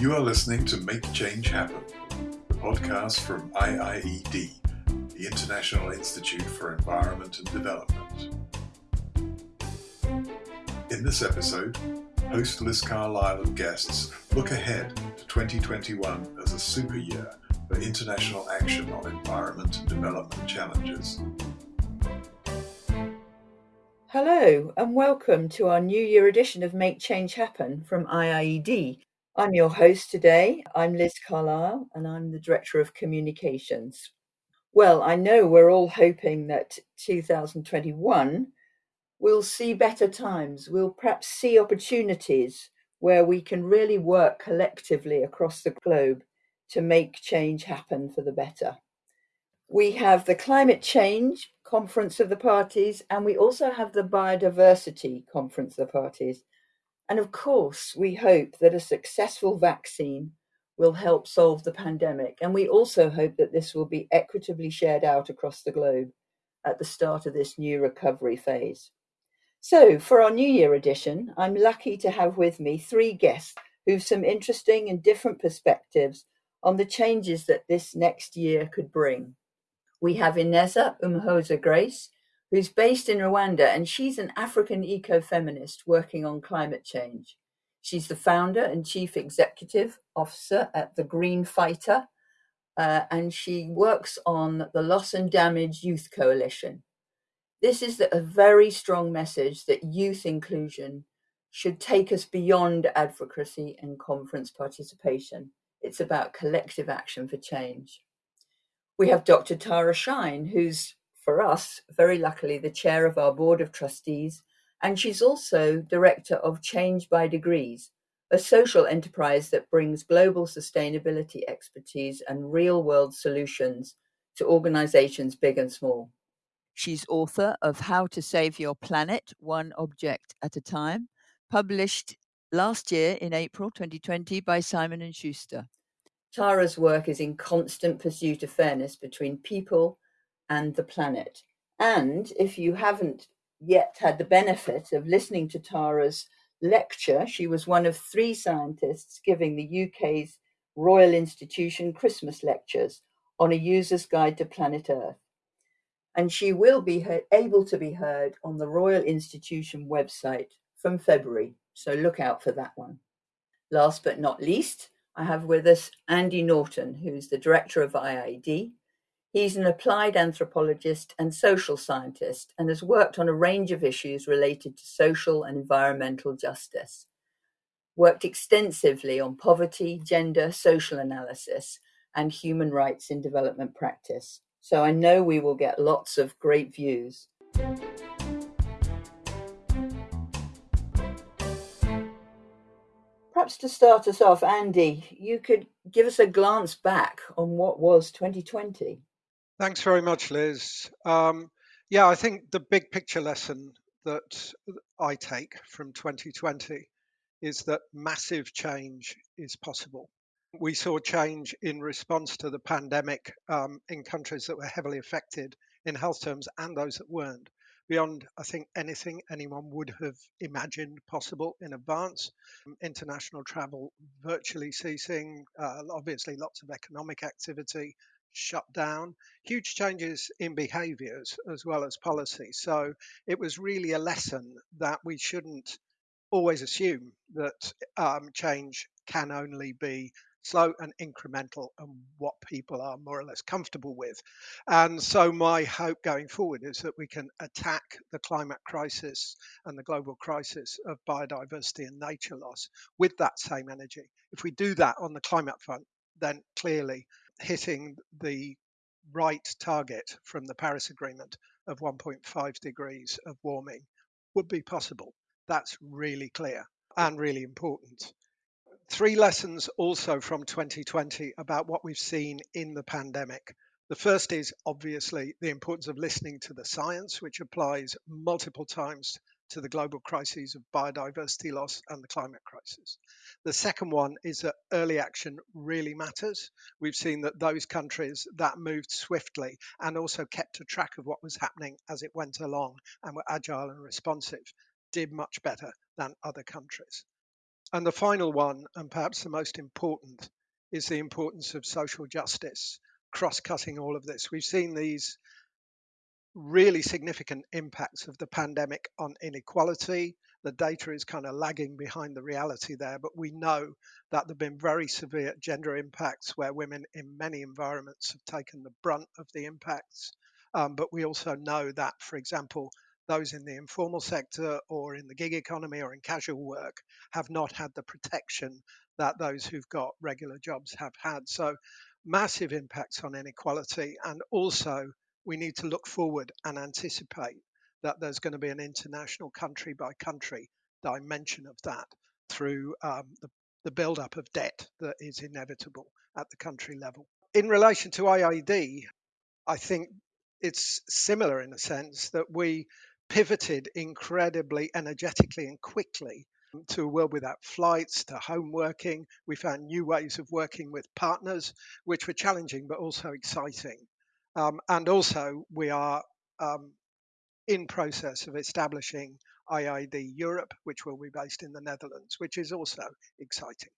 You are listening to Make Change Happen, the podcast from IIED, the International Institute for Environment and Development. In this episode, host Liz Carlile and guests look ahead to 2021 as a super year for international action on environment and development challenges. Hello, and welcome to our New Year edition of Make Change Happen from IIED. I'm your host today. I'm Liz Carlile, and I'm the Director of Communications. Well, I know we're all hoping that 2021 will see better times. We'll perhaps see opportunities where we can really work collectively across the globe to make change happen for the better. We have the Climate Change Conference of the Parties, and we also have the Biodiversity Conference of the Parties. And of course, we hope that a successful vaccine will help solve the pandemic. And we also hope that this will be equitably shared out across the globe at the start of this new recovery phase. So, for our New Year edition, I'm lucky to have with me three guests who've some interesting and different perspectives on the changes that this next year could bring. We have Ineza Umuhoza Grace, who's based in Rwanda, and she's an African ecofeminist working on climate change. She's the founder and chief executive officer at the Green Fighter, uh, and she works on the Loss and Damage Youth Coalition. This is a very strong message that youth inclusion should take us beyond advocacy and conference participation. It's about collective action for change. We have Dr. Tara Shine, who's, for us, very luckily, the chair of our board of trustees, and she's also director of Change by Degrees, a social enterprise that brings global sustainability expertise and real world solutions to organizations big and small. She's author of How to Save Your Planet One Object at a Time, published last year in April 2020 by Simon and Schuster. Tara's work is in constant pursuit of fairness between people and the planet. And if you haven't yet had the benefit of listening to Tara's lecture, she was one of three scientists giving the UK's Royal Institution Christmas lectures on a user's guide to planet Earth and she will be able to be heard on the Royal Institution website from February. So look out for that one. Last but not least, I have with us Andy Norton, who's the director of IIED. He's an applied anthropologist and social scientist and has worked on a range of issues related to social and environmental justice. Worked extensively on poverty, gender, social analysis, and human rights in development practice. So I know we will get lots of great views. Perhaps to start us off, Andy, you could give us a glance back on what was 2020. Thanks very much, Liz. Um, yeah, I think the big picture lesson that I take from 2020 is that massive change is possible. We saw change in response to the pandemic um, in countries that were heavily affected in health terms and those that weren't, beyond, I think, anything anyone would have imagined possible in advance. Um, international travel virtually ceasing, uh, obviously, lots of economic activity shut down, huge changes in behaviors as well as policy. So it was really a lesson that we shouldn't always assume that um, change can only be slow and incremental and what people are more or less comfortable with. And so, my hope going forward is that we can attack the climate crisis and the global crisis of biodiversity and nature loss with that same energy. If we do that on the climate front, then clearly hitting the right target from the Paris Agreement of 1.5 degrees of warming would be possible. That's really clear and really important. Three lessons also from 2020 about what we've seen in the pandemic. The first is obviously the importance of listening to the science, which applies multiple times to the global crises of biodiversity loss and the climate crisis. The second one is that early action really matters. We've seen that those countries that moved swiftly and also kept a track of what was happening as it went along and were agile and responsive did much better than other countries. And the final one, and perhaps the most important, is the importance of social justice, cross cutting all of this. We've seen these really significant impacts of the pandemic on inequality. The data is kind of lagging behind the reality there, but we know that there have been very severe gender impacts where women in many environments have taken the brunt of the impacts. Um, but we also know that, for example, those in the informal sector or in the gig economy or in casual work have not had the protection that those who've got regular jobs have had. So, massive impacts on inequality and also we need to look forward and anticipate that there's going to be an international country by country dimension of that through um, the, the build up of debt that is inevitable at the country level. In relation to IIED, I think it's similar in a sense that we pivoted incredibly energetically and quickly to a world without flights, to home working. We found new ways of working with partners, which were challenging but also exciting. Um, and also, we are um, in process of establishing IIED Europe, which will be based in the Netherlands, which is also exciting.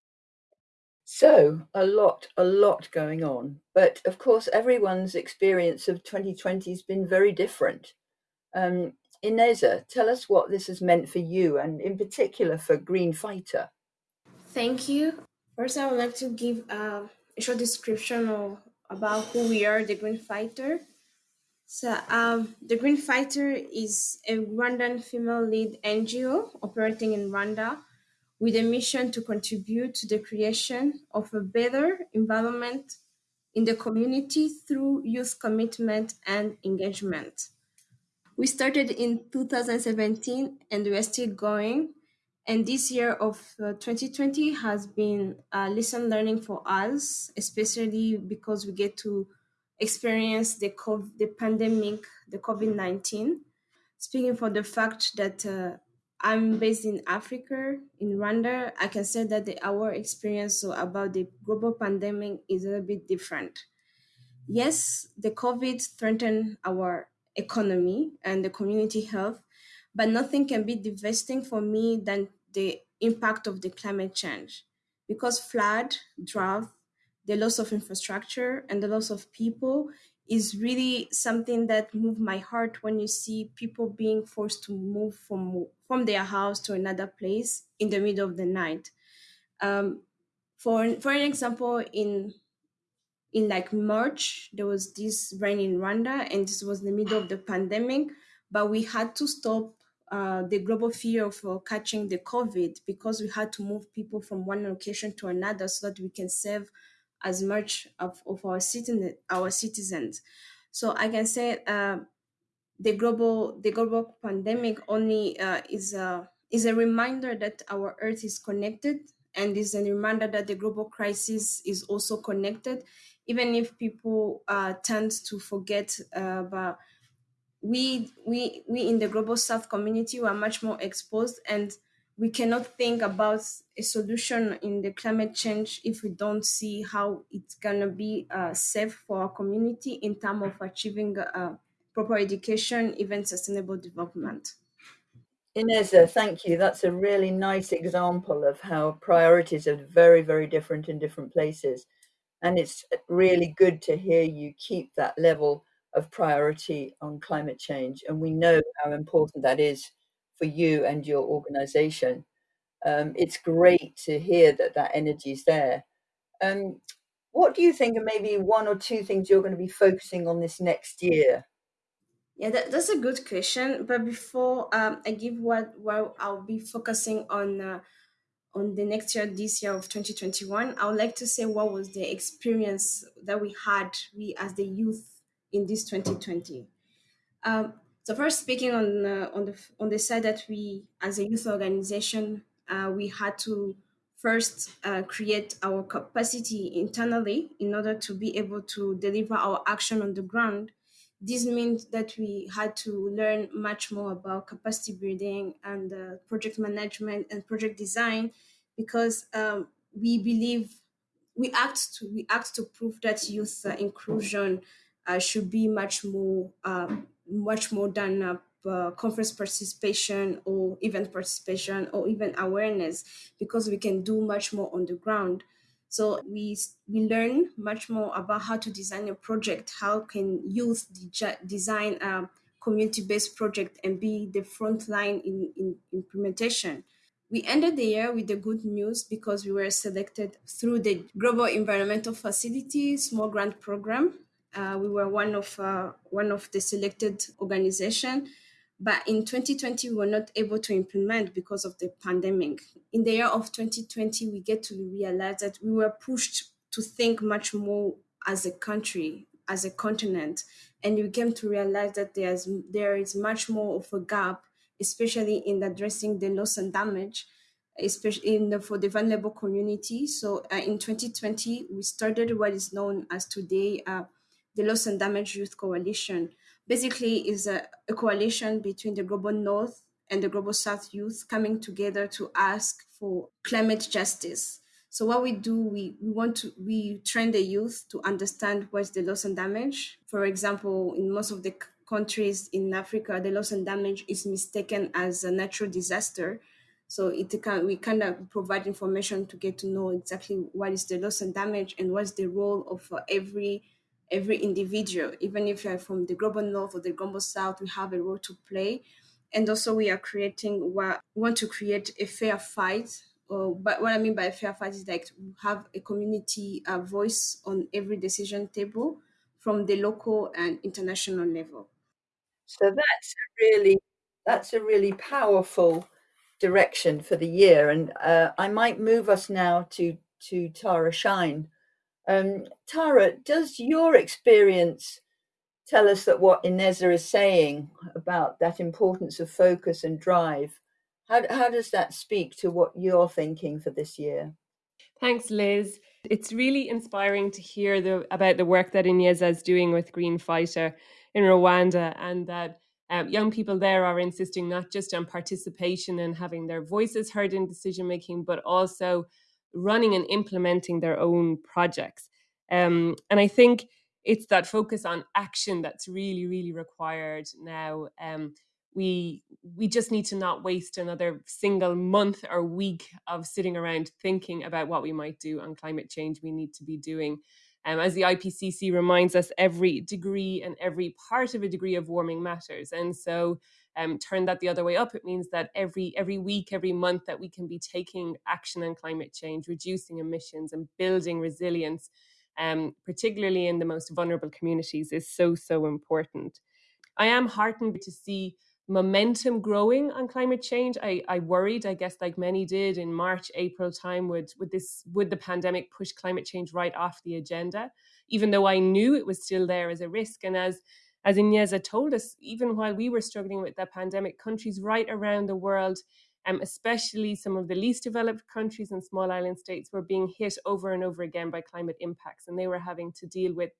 So, a lot, a lot going on. But of course, everyone's experience of 2020 has been very different. Um, Ineza, tell us what this has meant for you and in particular for Green Fighter. Thank you. First, I would like to give a short description of about who we are, the Green Fighter. So, um, the Green Fighter is a Rwandan female-led NGO operating in Rwanda with a mission to contribute to the creation of a better environment in the community through youth commitment and engagement. We started in 2017 and we are still going and this year of uh, 2020 has been a lesson learning for us, especially because we get to experience the COVID, the pandemic, the COVID 19. Speaking for the fact that uh, I'm based in Africa, in Rwanda, I can say that the, our experience about the global pandemic is a little bit different. Yes, the COVID threatened our economy and the community health, but nothing can be devastating for me than the impact of the climate change because flood, drought, the loss of infrastructure, and the loss of people is really something that moved my heart when you see people being forced to move from from their house to another place in the middle of the night. Um, for for an example, in in like March, there was this rain in Rwanda, and this was the middle of the pandemic, but we had to stop uh, the global fear of uh, catching the COVID because we had to move people from one location to another so that we can save as much of, of our citizen our citizens. So I can say uh, the global the global pandemic only uh, is a is a reminder that our Earth is connected and is a reminder that the global crisis is also connected, even if people uh, tend to forget about we we we in the global south community we are much more exposed and we cannot think about a solution in the climate change if we don't see how it's gonna be uh, safe for our community in terms of achieving uh, proper education, even sustainable development. Ineza, thank you. That's a really nice example of how priorities are very, very different in different places. And it's really good to hear you keep that level of priority on climate change. And we know how important that is for you and your organization. Um, it's great to hear that that energy is there. Um, what do you think are maybe one or two things you're going to be focusing on this next year? Yeah, that, that's a good question. But before um, I give what, what I'll be focusing on uh, on the next year, this year of 2021, I would like to say what was the experience that we had, we as the youth in this 2020. Um, so first, speaking on uh, on the on the side that we, as a youth organization, uh, we had to first uh, create our capacity internally in order to be able to deliver our action on the ground. This means that we had to learn much more about capacity building and uh, project management and project design because um, we believe we act to we act to prove that youth uh, inclusion uh, should be much more uh, much more than uh, uh, conference participation or event participation or even awareness because we can do much more on the ground so we we learn much more about how to design a project how can youth de- design a community-based project and be the front line in, in implementation we ended the year with the good news because we were selected through the Global Environmental Facility Small Grant Program. Uh, we were one of uh, one of the selected organization, but in 2020 we were not able to implement because of the pandemic. In the year of 2020, we get to realize that we were pushed to think much more as a country, as a continent, and we came to realize that there's there is much more of a gap especially in addressing the loss and damage, especially in the, for the vulnerable community. So uh, in 2020, we started what is known as today uh, the Loss and Damage Youth Coalition. Basically, is a, a coalition between the Global North and the Global South youth coming together to ask for climate justice. So what we do, we, we want to we train the youth to understand what's the loss and damage. For example, in most of the countries in Africa, the loss and damage is mistaken as a natural disaster. So it can we kind of provide information to get to know exactly what is the loss and damage and what's the role of uh, every every individual. Even if you're from the global north or the global south, we have a role to play. And also, we are creating what we want to create a fair fight. But what I mean by a fair fight is like have a community uh, voice on every decision table from the local and international level. So that's a really that's a really powerful direction for the year, and uh, I might move us now to to Tara Shine. Um, Tara, does your experience tell us that what Ineza is saying about that importance of focus and drive? How how does that speak to what you're thinking for this year? Thanks, Liz. It's really inspiring to hear the, about the work that Ineza is doing with Green Fighter in Rwanda, and that um, young people there are insisting not just on participation and having their voices heard in decision making, but also running and implementing their own projects. Um, and I think it's that focus on action that's really, really required now. Um, we we just need to not waste another single month or week of sitting around thinking about what we might do on climate change. We need to be doing um, as the IPCC reminds us, every degree and every part of a degree of warming matters. And so um, turn that the other way up, it means that every every week, every month that we can be taking action on climate change, reducing emissions and building resilience, um, particularly in the most vulnerable communities, is so, so important. I am heartened to see momentum growing on climate change. I, I worried, I guess, like many did in March, April time, would would this would the pandemic push climate change right off the agenda, even though I knew it was still there as a risk. And as as Ineza told us, even while we were struggling with the pandemic, countries right around the world, um, especially some of the least developed countries and small island states, were being hit over and over again by climate impacts, and they were having to deal with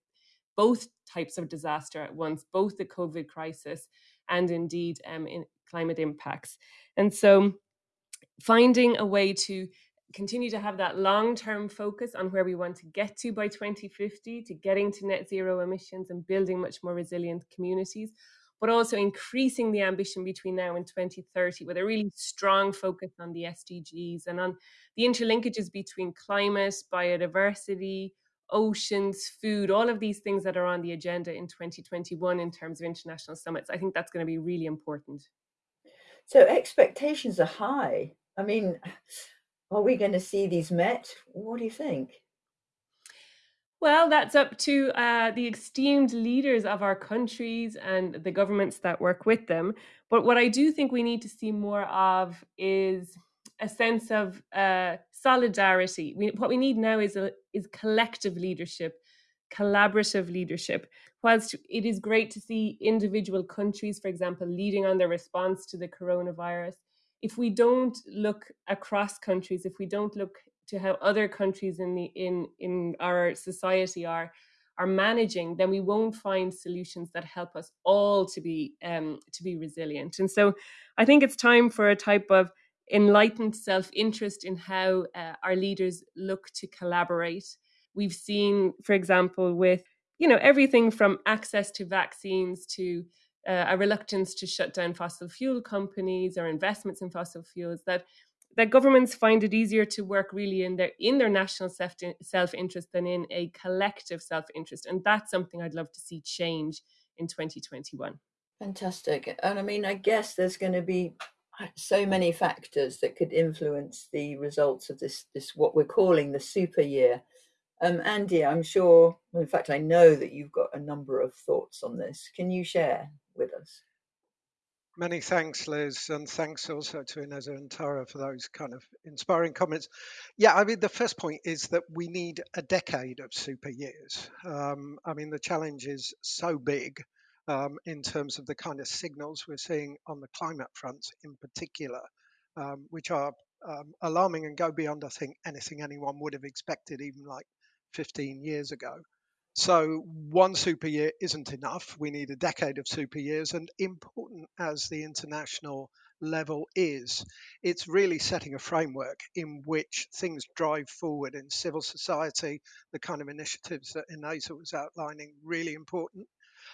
both types of disaster at once, both the COVID crisis and indeed um, in climate impacts. And so finding a way to continue to have that long term focus on where we want to get to by 2050, to getting to net zero emissions and building much more resilient communities, but also increasing the ambition between now and 2030 with a really strong focus on the SDGs and on the interlinkages between climate, biodiversity, oceans, food, all of these things that are on the agenda in 2021 in terms of international summits. I think that's going to be really important. So expectations are high. I mean, are we going to see these met? What do you think? Well, that's up to uh, the esteemed leaders of our countries and the governments that work with them. But what I do think we need to see more of is a sense of uh, solidarity. We, what we need now is a, is collective leadership, collaborative leadership. Whilst it is great to see individual countries, for example, leading on their response to the coronavirus, if we don't look across countries, if we don't look to how other countries in the in in our society are are managing, then we won't find solutions that help us all to be um, to be resilient. And so, I think it's time for a type of enlightened self interest in how uh, our leaders look to collaborate. We've seen, for example, with you know everything from access to vaccines to uh, a reluctance to shut down fossil fuel companies or investments in fossil fuels that that governments find it easier to work really in their in their national self self interest than in a collective self interest, and that's something I'd love to see change in 2021. Fantastic, and I mean, I guess there's going to be so many factors that could influence the results of this this what we're calling the super year. Um, Andy, I'm sure, in fact, I know that you've got a number of thoughts on this. Can you share with us? Many thanks, Liz, and thanks also to Ineza and Tara for those kind of inspiring comments. Yeah, I mean, the first point is that we need a decade of super years. Um, I mean, the challenge is so big um, in terms of the kind of signals we're seeing on the climate front in particular, um, which are um, alarming and go beyond, I think, anything anyone would have expected even like 15 years ago. So one super year isn't enough. We need a decade of super years. And important as the international level is, it's really setting a framework in which things drive forward in civil society, the kind of initiatives that Ineza was outlining, really important.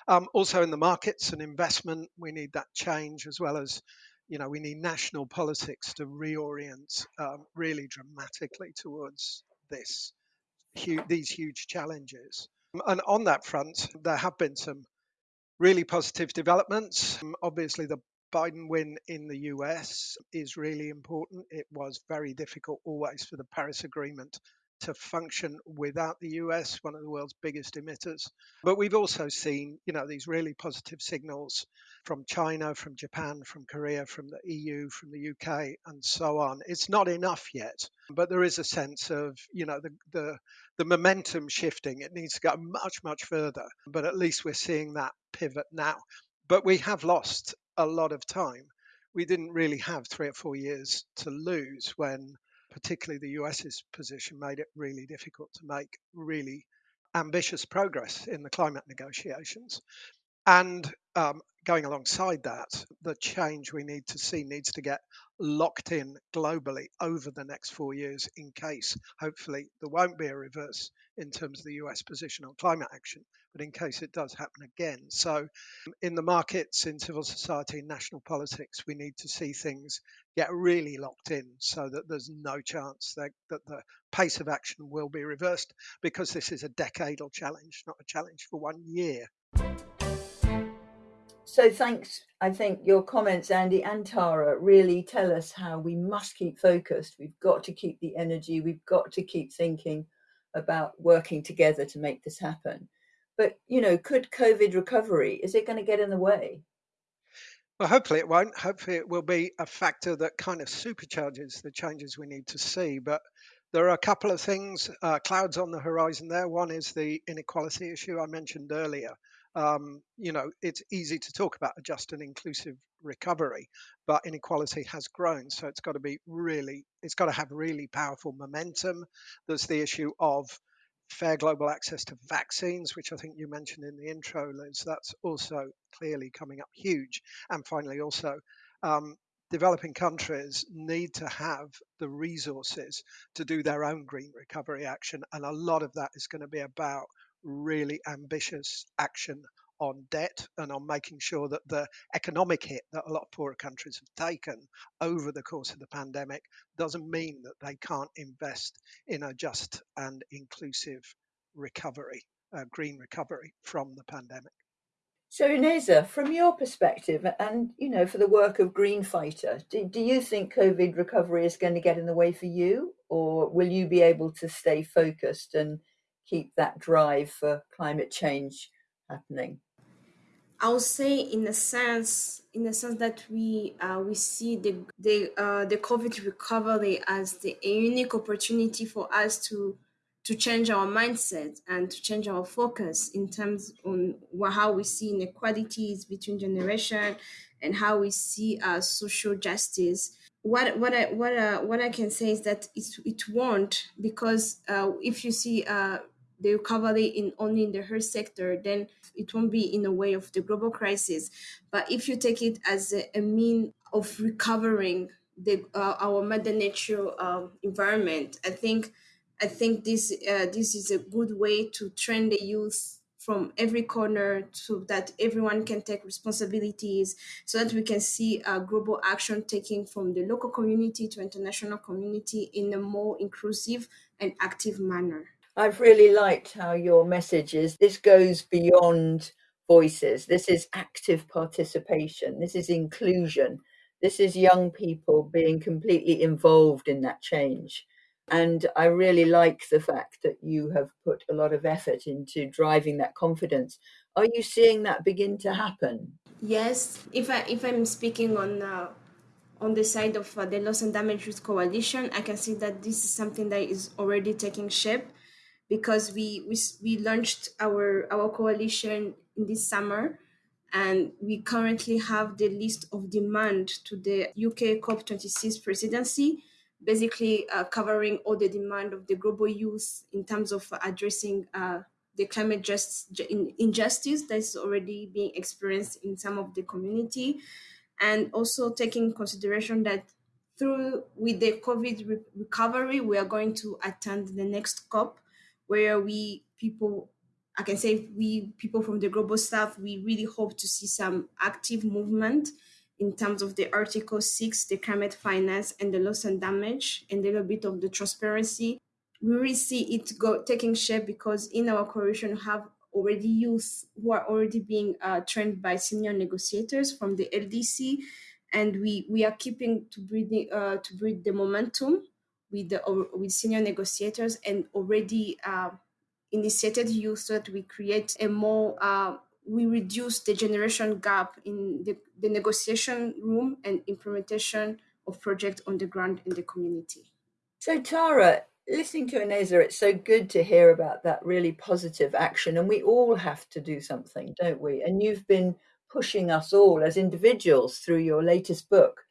Um, also in the markets and investment, we need that change as well as you know, we need national politics to reorient um, really dramatically towards this, these huge challenges. And on that front, there have been some really positive developments. Um, obviously, the Biden win in the US is really important. It was very difficult always for the Paris Agreement to function without the US, one of the world's biggest emitters. But we've also seen, you know, these really positive signals from China, from Japan, from Korea, from the EU, from the UK, and so on. It's not enough yet, but there is a sense of, you know, the the, the momentum shifting. It needs to go much, much further, but at least we're seeing that pivot now. But we have lost a lot of time. We didn't really have three or four years to lose when particularly the US's position made it really difficult to make really ambitious progress in the climate negotiations. And um, going alongside that, the change we need to see needs to get locked in globally over the next four years in case, hopefully, there won't be a reverse in terms of the US position on climate action, but in case it does happen again. So, in the markets, in civil society, in national politics, we need to see things get really locked in so that there's no chance that, that the pace of action will be reversed because this is a decadal challenge, not a challenge for one year. So thanks. I think your comments, Andy and Tara, really tell us how we must keep focused. We've got to keep the energy. We've got to keep thinking about working together to make this happen. But you know, could COVID recovery is it going to get in the way? Well, hopefully it won't. Hopefully it will be a factor that kind of supercharges the changes we need to see. But there are a couple of things, uh, clouds on the horizon there. One is the inequality issue I mentioned earlier um, you know, it's easy to talk about a just and inclusive recovery, but inequality has grown. So it's got to be really, it's got to have really powerful momentum. There's the issue of fair global access to vaccines, which I think you mentioned in the intro, Liz. That's also clearly coming up huge. And finally, also, um, developing countries need to have the resources to do their own green recovery action. And a lot of that is going to be about really ambitious action on debt and on making sure that the economic hit that a lot of poorer countries have taken over the course of the pandemic doesn't mean that they can't invest in a just and inclusive recovery, uh, green recovery from the pandemic. So, Ineza, from your perspective, and you know, for the work of Green Fighter, do, do you think COVID recovery is going to get in the way for you, or will you be able to stay focused and keep that drive for climate change happening? I would say, in a sense, in the sense that we uh, we see the the uh, the COVID recovery as the a unique opportunity for us to to change our mindset and to change our focus in terms on how we see inequalities between generation and how we see uh, social justice what what I what uh, what I can say is that it it won't because uh, if you see uh, the recovery in only in the health sector, then it won't be in a way of the global crisis. But if you take it as a, a mean of recovering the uh, our mother nature um, environment, I think I think this uh, this is a good way to train the youth from every corner so that everyone can take responsibilities so that we can see uh, global action taking from the local community to international community in a more inclusive and active manner. I've really liked how your message is this goes beyond voices. This is active participation. This is inclusion. This is young people being completely involved in that change. And I really like the fact that you have put a lot of effort into driving that confidence. Are you seeing that begin to happen? Yes, if I if I'm speaking on uh, on the side of uh, the loss and damage risk coalition, I can see that this is something that is already taking shape because we we, we launched our our coalition in this summer and we currently have the list of demand to the UK COP26 presidency basically uh, covering all the demand of the global youth in terms of addressing uh, the climate just injustice that's already being experienced in some of the community and also taking consideration that through with the covid re- recovery we are going to attend the next cop where we people i can say we people from the global south we really hope to see some active movement in terms of the Article 6, the climate finance and the loss and damage, and a little bit of the transparency. We really see it go taking shape because in our coalition we have already youth who are already being uh, trained by senior negotiators from the LDC, and we we are keeping to breed uh, to breed the momentum with the with senior negotiators and already uh, initiated youth so that we create a more uh, we reduce the generation gap in the, the negotiation room and implementation of projects on the ground in the community. So, Tara, listening to Ineza, it's so good to hear about that really positive action. And we all have to do something, don't we? And you've been pushing us all as individuals through your latest book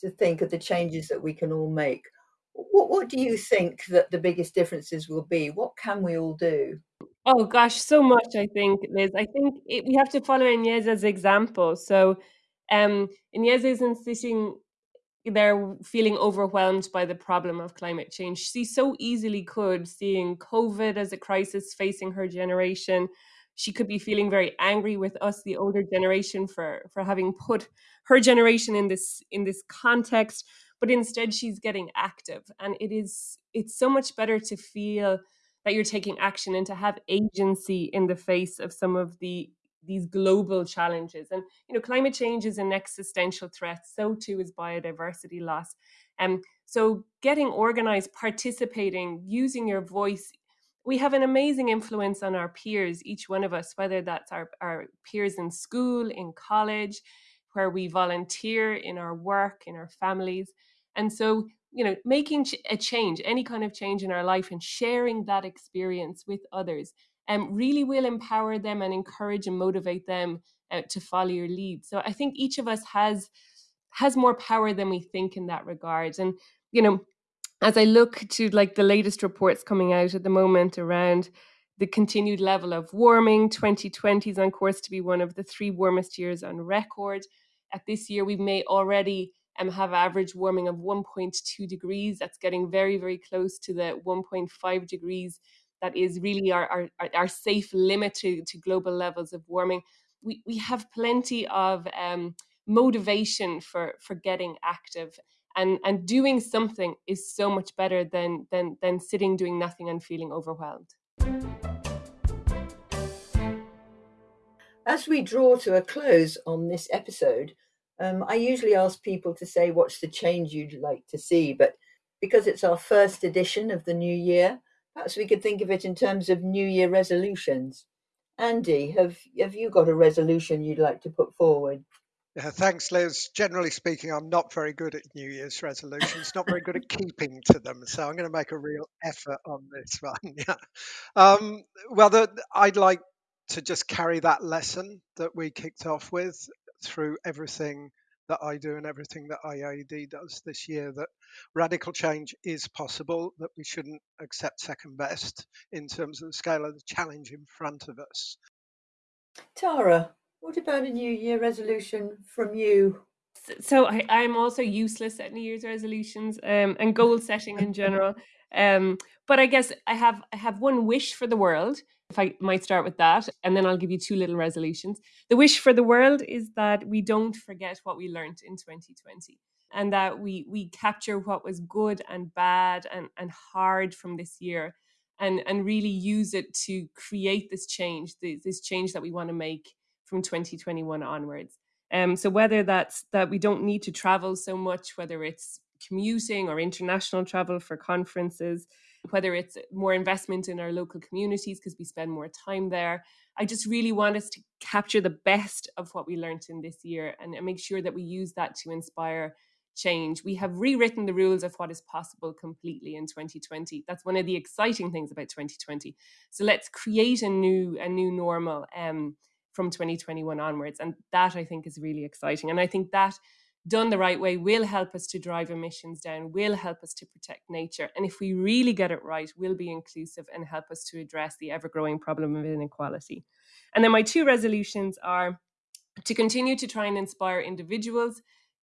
to think of the changes that we can all make. What, what do you think that the biggest differences will be? What can we all do? Oh gosh, so much, I think, Liz. I think it, we have to follow Ineza's example. So, um, Ineza isn't sitting there feeling overwhelmed by the problem of climate change. She so easily could, seeing COVID as a crisis facing her generation. She could be feeling very angry with us, the older generation, for for having put her generation in this in this context. But instead, she's getting active, and it is it's so much better to feel that you're taking action and to have agency in the face of some of the these global challenges and you know climate change is an existential threat so too is biodiversity loss and um, so getting organized participating using your voice we have an amazing influence on our peers each one of us whether that's our, our peers in school in college where we volunteer in our work in our families and so you know making a change any kind of change in our life and sharing that experience with others um, really will empower them and encourage and motivate them uh, to follow your lead. So i think each of us has has more power than we think in that regard. And you know as i look to like the latest reports coming out at the moment around the continued level of warming 2020 is on course to be one of the three warmest years on record. At this year we may already um, have average warming of 1.2 degrees. That's getting very, very close to the 1.5 degrees that is really our, our, our safe limit to, to global levels of warming. We, we have plenty of um, motivation for, for getting active and, and doing something is so much better than, than, than sitting doing nothing and feeling overwhelmed. As we draw to a close on this episode, um, I usually ask people to say what's the change you'd like to see, but because it's our first edition of the new year, perhaps we could think of it in terms of New Year resolutions. Andy, have have you got a resolution you'd like to put forward? Yeah, thanks, Liz. Generally speaking, I'm not very good at New Year's resolutions, not very good at keeping to them. So I'm going to make a real effort on this one. Yeah. Um, well, the, I'd like to just carry that lesson that we kicked off with through everything that I do and everything that IIED does this year that radical change is possible, that we shouldn't accept second best in terms of the scale of the challenge in front of us. Tara, what about a New Year resolution from you? So I, I'm also useless at New Year's resolutions um, and goal setting in general. Um, but I guess I have I have one wish for the world. If I might start with that, and then I'll give you two little resolutions. The wish for the world is that we don't forget what we learned in 2020 and that we we capture what was good and bad and, and hard from this year and and really use it to create this change this change that we want to make from 2021 onwards um, so whether that's that we don't need to travel so much whether it's commuting or international travel for conferences whether it's more investment in our local communities because we spend more time there i just really want us to capture the best of what we learned in this year and, and make sure that we use that to inspire change. We have rewritten the rules of what is possible completely in 2020. That's one of the exciting things about 2020. So let's create a new a new normal um, from 2021 onwards, and that I think is really exciting. And I think that done the right way will help us to drive emissions down, will help us to protect nature, and if we really get it right, will be inclusive and help us to address the ever growing problem of inequality. And then my two resolutions are to continue to try and inspire individuals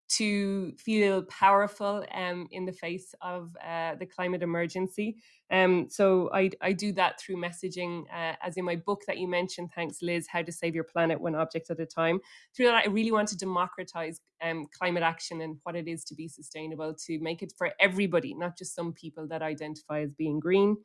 to feel powerful um, in the face of uh, the climate emergency. Um, so I, I do that through messaging, uh, as in my book that you mentioned, thanks Liz, How to Save Your Planet One Object at a Time. Through that, I really want to democratize um, climate action and what it is to be sustainable, to make it for everybody, not just some people that identify as being green.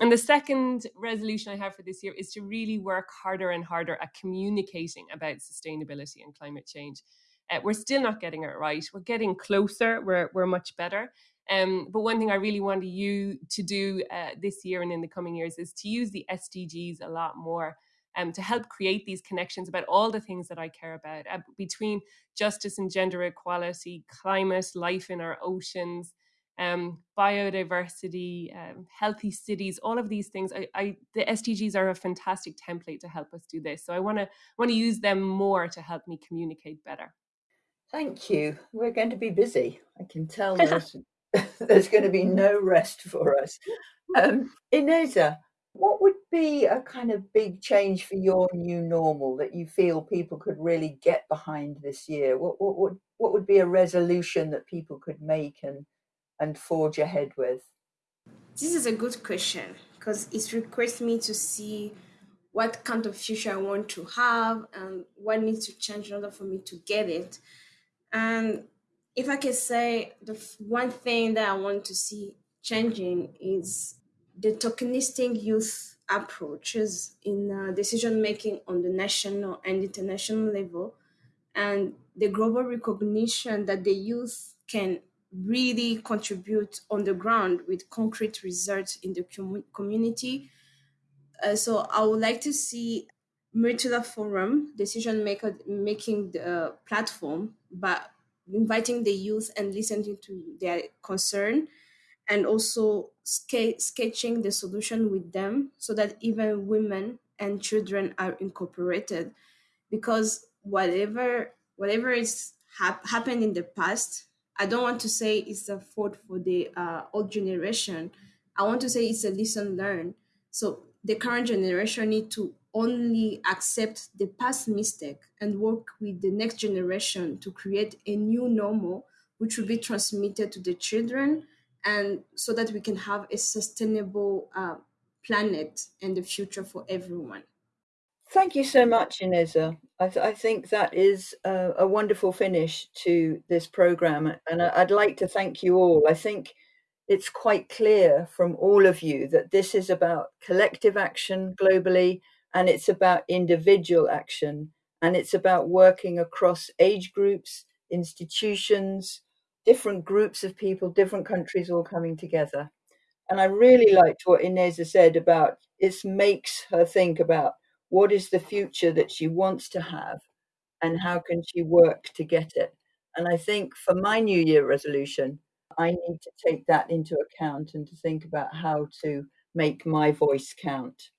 And the second resolution I have for this year is to really work harder and harder at communicating about sustainability and climate change. Uh, we're still not getting it right. We're getting closer. We're we're much better. Um, but one thing I really want you to do uh, this year and in the coming years is to use the SDGs a lot more um, to help create these connections about all the things that I care about uh, between justice and gender equality, climate, life in our oceans, um, biodiversity, um, healthy cities, all of these things. I, I, the SDGs are a fantastic template to help us do this. So I want to want to use them more to help me communicate better. Thank you. We're going to be busy. I can tell there's, there's going to be no rest for us. Um, Ineza, what would be a kind of big change for your new normal that you feel people could really get behind this year? What, what would what would be a resolution that people could make and and forge ahead with? This is a good question because it requires me to see what kind of future I want to have and what needs to change in order for me to get it. And if I could say the one thing that I want to see changing is the tokenistic youth approaches in uh, decision making on the national and international level, and the global recognition that the youth can really contribute on the ground with concrete results in the com- community. Uh, so I would like to see Murtala Forum decision maker making the platform, but inviting the youth and listening to their concern, and also sketching the solution with them, so that even women and children are incorporated. Because whatever whatever is hap- happened in the past, I don't want to say it's a fault for the uh, old generation. I want to say it's a lesson learned. So the current generation need to only accept the past mistake and work with the next generation to create a new normal which will be transmitted to the children and so that we can have a sustainable uh, planet and the future for everyone. Thank you so much ineza i, th- I think that is a, a, wonderful finish to this program and I, i'd like to thank you all. I think it's quite clear from all of you that this is about collective action globally and it's about individual action and it's about working across age groups, institutions, different groups of people, different countries all coming together. And I really liked what Ineza said about it makes her think about what is the future that she wants to have and how can she work to get it. And I think for my New Year resolution, I need to take that into account and to think about how to make my voice count.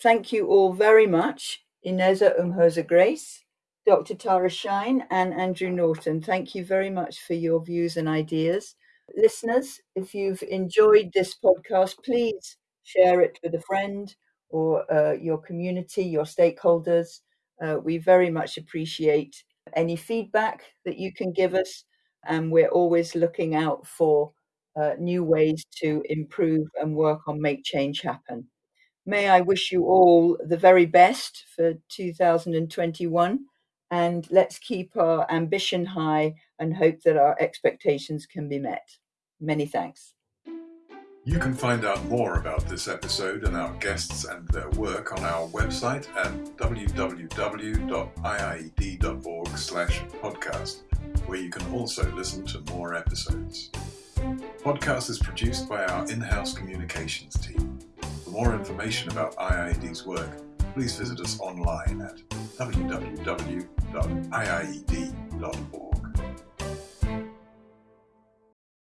Thank you all very much, Ineza Umuhoza Grace, Dr. Tara Shine, and Andrew Norton. Thank you very much for your views and ideas. Listeners, if you've enjoyed this podcast, please share it with a friend or uh, your community, your stakeholders. Uh, we very much appreciate any feedback that you can give us. And we're always looking out for uh, new ways to improve and work on Make Change Happen. May I wish you all the very best for 2021 and let's keep our ambition high and hope that our expectations can be met. Many thanks. You can find out more about this episode and our guests and their work on our website at www.iied.org/podcast, where you can also listen to more episodes. Podcast is produced by our in-house communications team. For more information about IIED's work, please visit us online at www.iied.org.